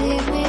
music.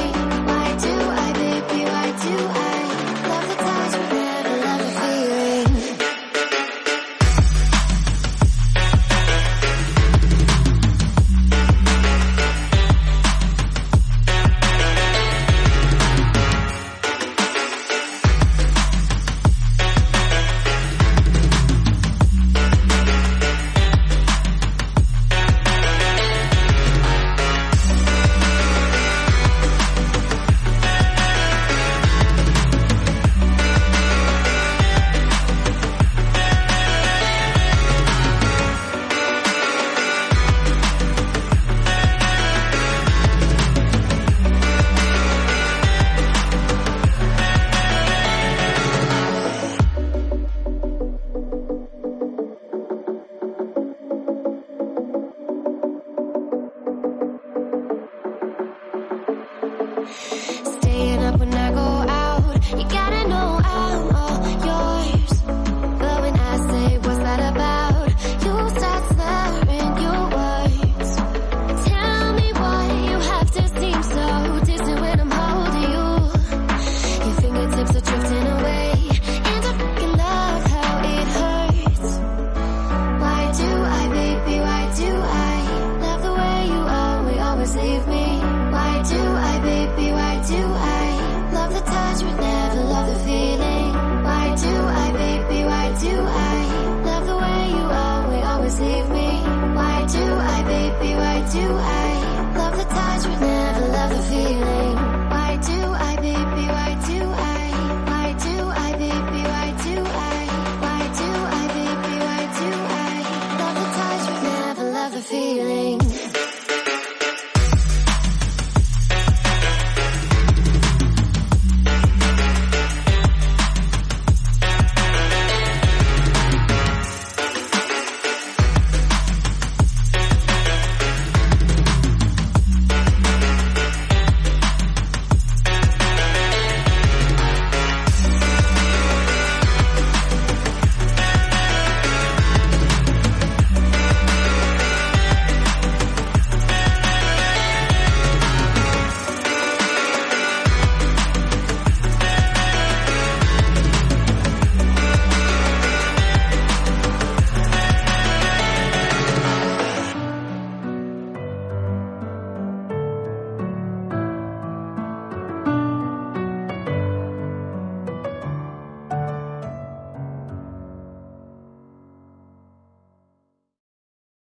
do I love the touch we never love the feeling?